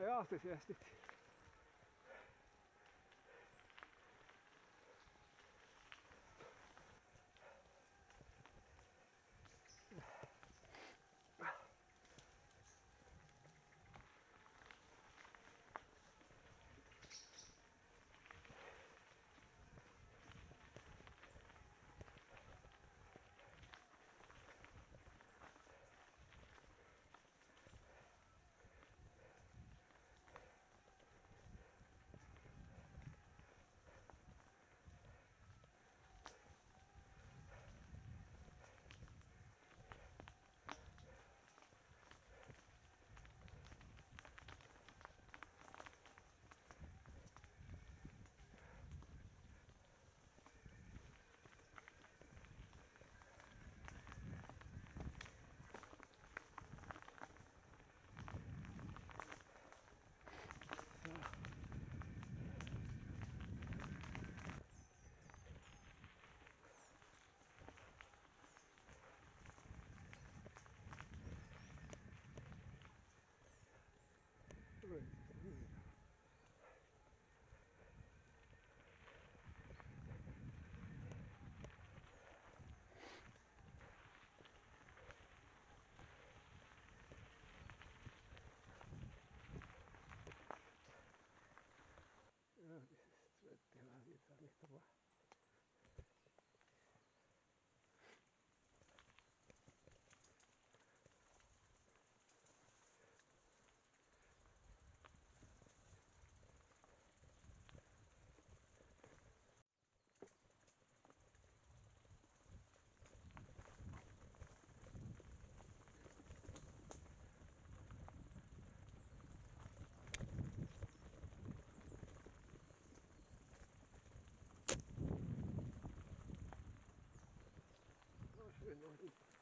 tulee aastesiästit. te va a dar esta Good morning.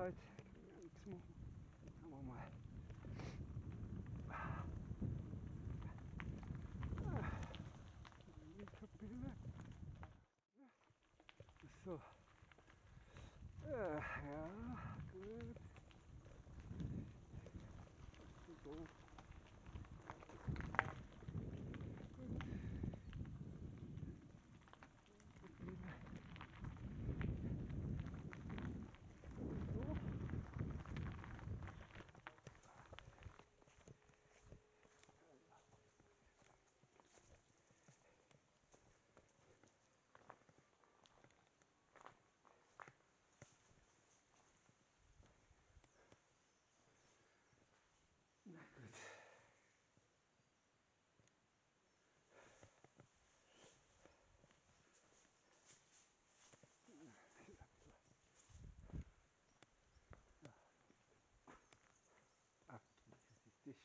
halt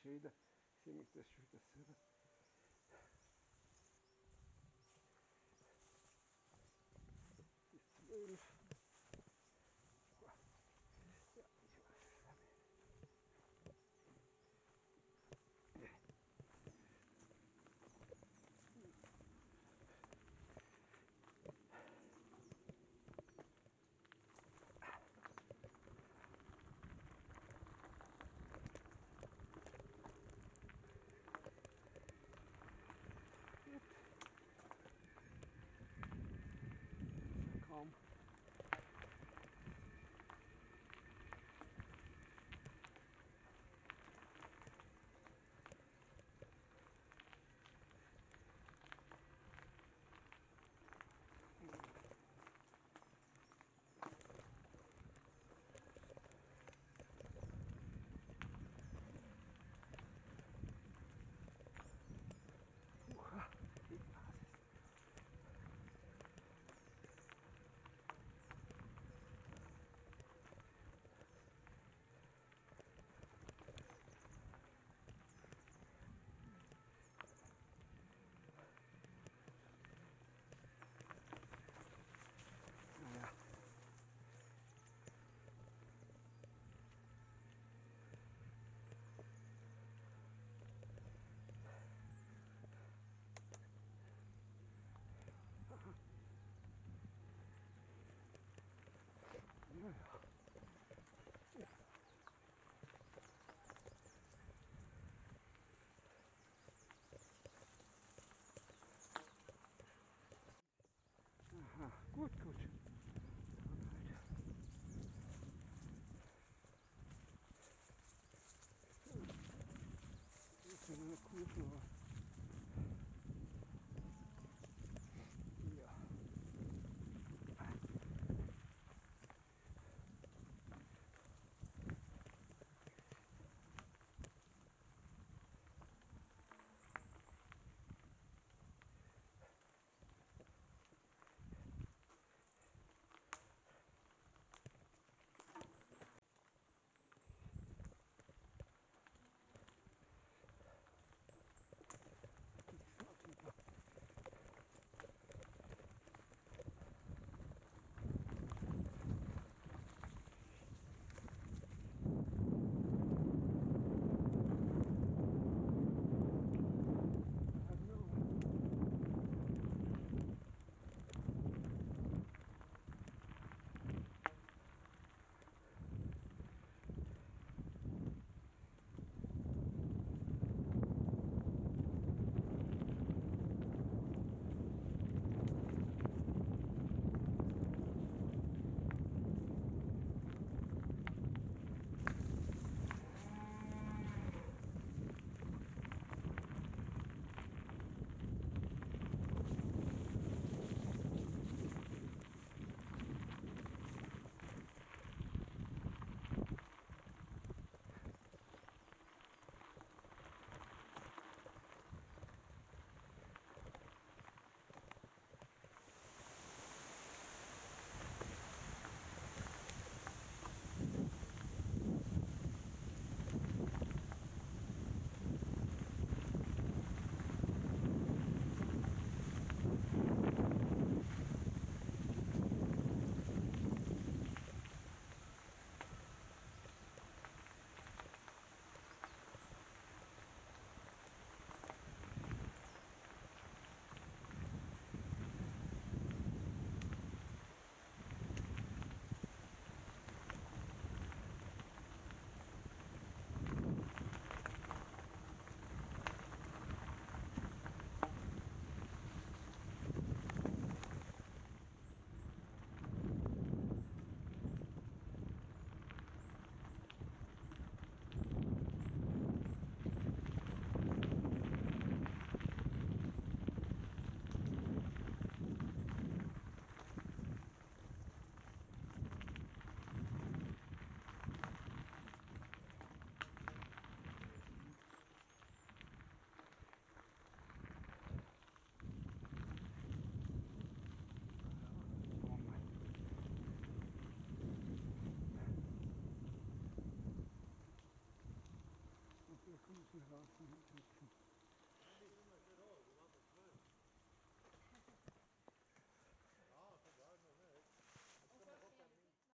ist schon wieder, sehe mich Ooh.